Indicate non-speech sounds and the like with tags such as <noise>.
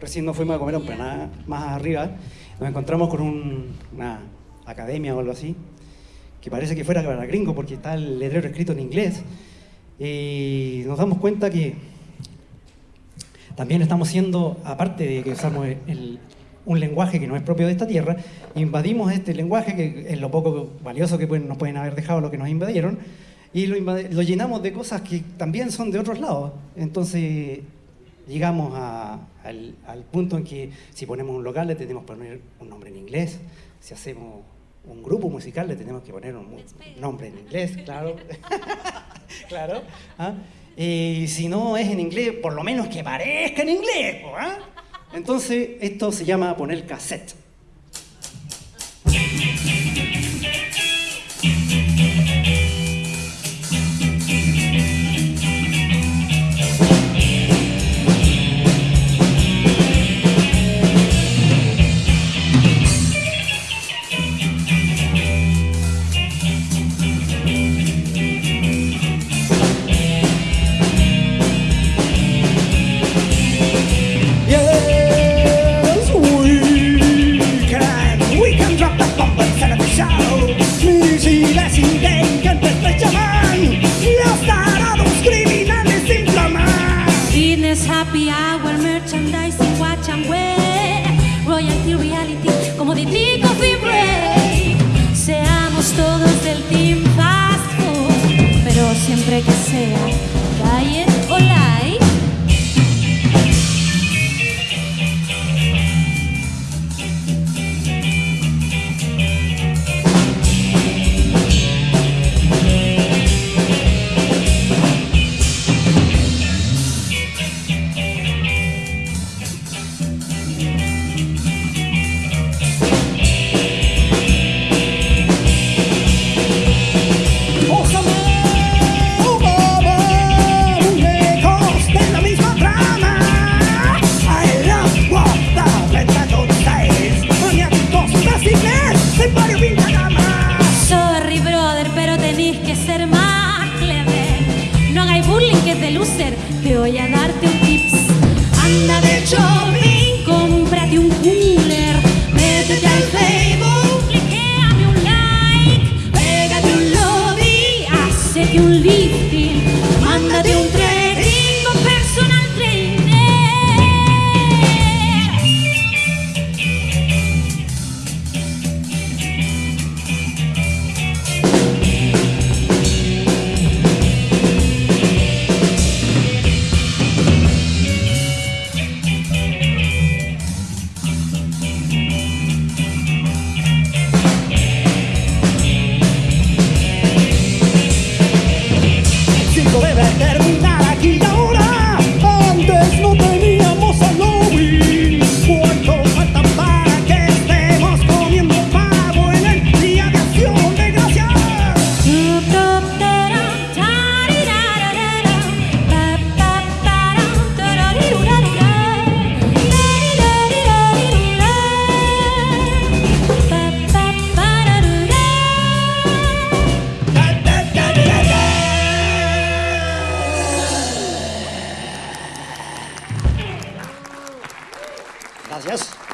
recién nos fuimos a comer un plan más arriba, nos encontramos con un- una academia o algo así, que parece que fuera para gringo porque está el letrero escrito en inglés, y nos damos cuenta que también estamos siendo, aparte de que usamos un lenguaje que no es propio de esta tierra, invadimos este lenguaje, que es lo poco valioso que nos pueden haber dejado los que nos invadieron, y lo, lo llenamos de cosas que también son de otros lados. Entonces llegamos a- al, al punto en que si ponemos un local le tenemos que poner un nombre en inglés, si hacemos un grupo musical le tenemos que poner un nombre en inglés, claro. <laughs> claro. ¿ah? Y si no es en inglés, por lo menos que parezca en inglés. ¿ah? Entonces, esto se llama poner cassette. Hour, merchandising, watch and wear, royalty, reality, como de Break. Seamos todos del team fast food, pero siempre que sea Gracias.